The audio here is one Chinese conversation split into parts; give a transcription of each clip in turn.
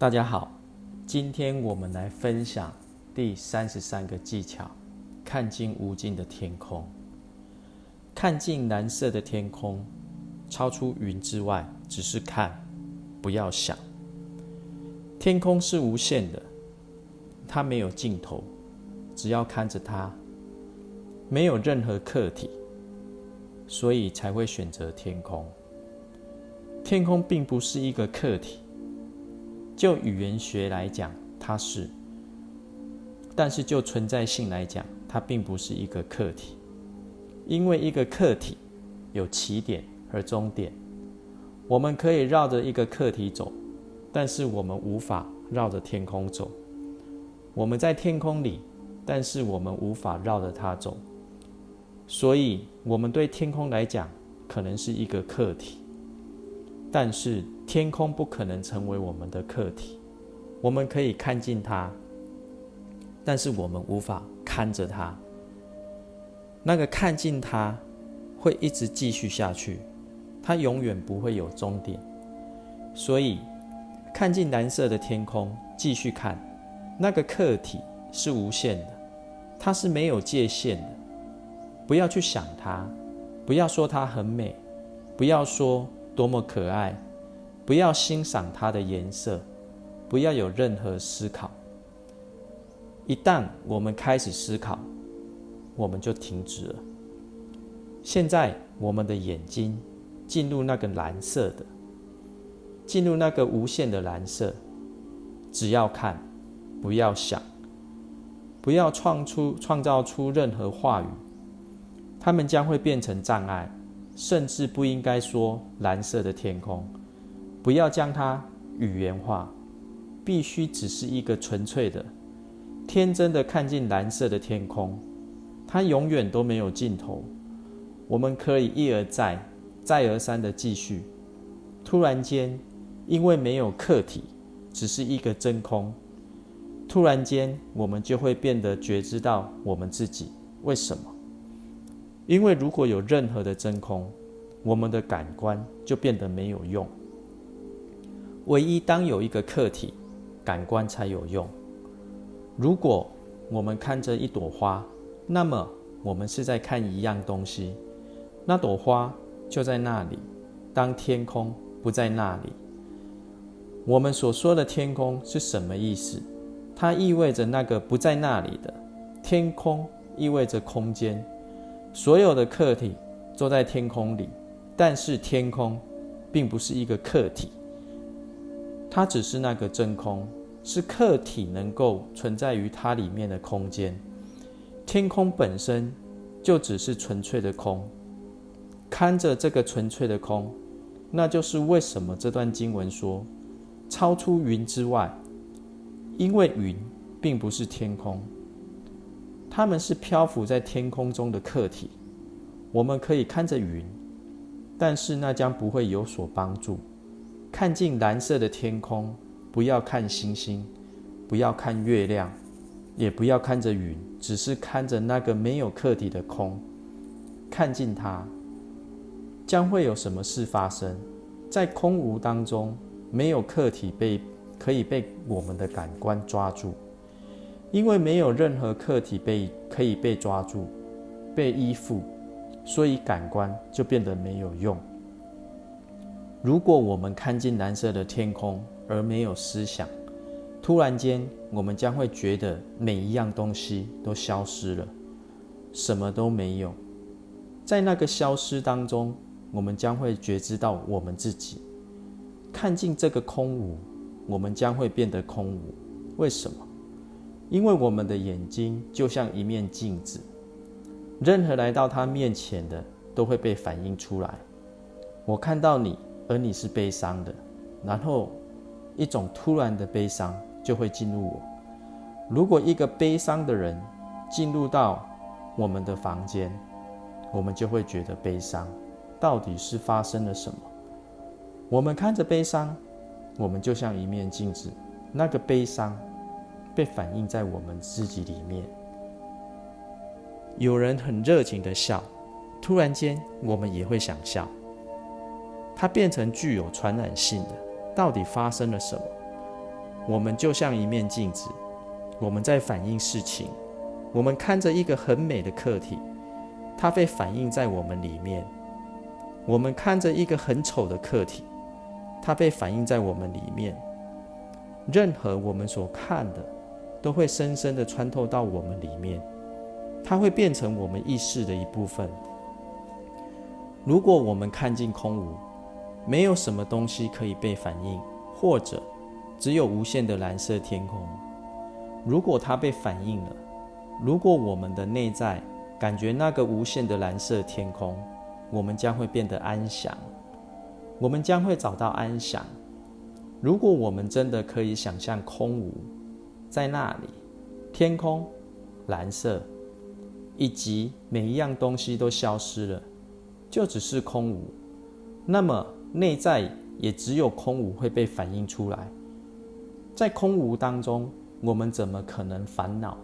大家好，今天我们来分享第三十三个技巧：看尽无尽的天空。看尽蓝色的天空，超出云之外，只是看，不要想。天空是无限的，它没有尽头，只要看着它，没有任何客体，所以才会选择天空。天空并不是一个客体，就语言学来讲，它是；但是就存在性来讲，它并不是一个客体。因为一个客体有起点和终点，我们可以绕着一个客体走，但是我们无法绕着天空走。我们在天空里，但是我们无法绕着它走。所以，我们对天空来讲，可能是一个客体。但是天空不可能成为我们的客体，我们可以看见它，但是我们无法看着它。那个看见它，会一直继续下去，它永远不会有终点。所以，看见蓝色的天空，继续看，那个客体是无限的，它是没有界限的。不要去想它，不要说它很美，不要说。多么可爱！不要欣赏它的颜色，不要有任何思考。一旦我们开始思考，我们就停止了。现在，我们的眼睛进入那个蓝色的，进入那个无限的蓝色。只要看，不要想，不要创出、创造出任何话语，它们将会变成障碍。甚至不应该说蓝色的天空，不要将它语言化，必须只是一个纯粹的、天真的看见蓝色的天空，它永远都没有尽头。我们可以一而再、再而三的继续。突然间，因为没有客体，只是一个真空，突然间我们就会变得觉知到我们自己。为什么？因为如果有任何的真空，我们的感官就变得没有用。唯一当有一个客体，感官才有用。如果我们看着一朵花，那么我们是在看一样东西，那朵花就在那里。当天空不在那里，我们所说的天空是什么意思？它意味着那个不在那里的天空，意味着空间。所有的客体都在天空里，但是天空并不是一个客体，它只是那个真空，是客体能够存在于它里面的空间。天空本身就只是纯粹的空，看着这个纯粹的空，那就是为什么这段经文说超出云之外，因为云并不是天空。他们是漂浮在天空中的客体，我们可以看着云，但是那将不会有所帮助。看尽蓝色的天空，不要看星星，不要看月亮，也不要看着云，只是看着那个没有客体的空。看尽它，将会有什么事发生？在空无当中，没有客体被可以被我们的感官抓住。因为没有任何客体被可以被抓住、被依附，所以感官就变得没有用。如果我们看见蓝色的天空而没有思想，突然间我们将会觉得每一样东西都消失了，什么都没有。在那个消失当中，我们将会觉知到我们自己。看尽这个空无，我们将会变得空无。为什么？因为我们的眼睛就像一面镜子，任何来到他面前的都会被反映出来。我看到你，而你是悲伤的，然后一种突然的悲伤就会进入我。如果一个悲伤的人进入到我们的房间，我们就会觉得悲伤。到底是发生了什么？我们看着悲伤，我们就像一面镜子，那个悲伤。被反映在我们自己里面。有人很热情的笑，突然间我们也会想笑。它变成具有传染性的。到底发生了什么？我们就像一面镜子，我们在反映事情。我们看着一个很美的客体，它被反映在我们里面；我们看着一个很丑的客体，它被反映在我们里面。任何我们所看的，都会深深的穿透到我们里面，它会变成我们意识的一部分。如果我们看尽空无，没有什么东西可以被反应，或者只有无限的蓝色天空。如果它被反应了，如果我们的内在感觉那个无限的蓝色天空，我们将会变得安详，我们将会找到安详。如果我们真的可以想象空无，在那里，天空蓝色，以及每一样东西都消失了，就只是空无，那么内在也只有空无会被反映出来。在空无当中，我们怎么可能烦恼？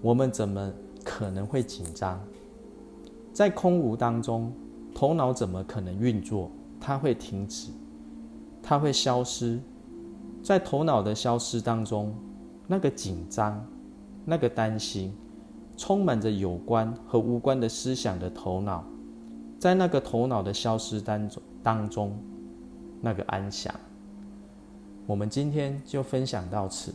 我们怎么可能会紧张？在空无当中，头脑怎么可能运作？它会停止，它会消失。在头脑的消失当中，那个紧张、那个担心，充满着有关和无关的思想的头脑，在那个头脑的消失当中当中，那个安详。我们今天就分享到此。